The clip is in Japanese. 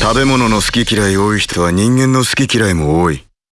食べ物の好き嫌い多い人は人間の好き嫌いも多い。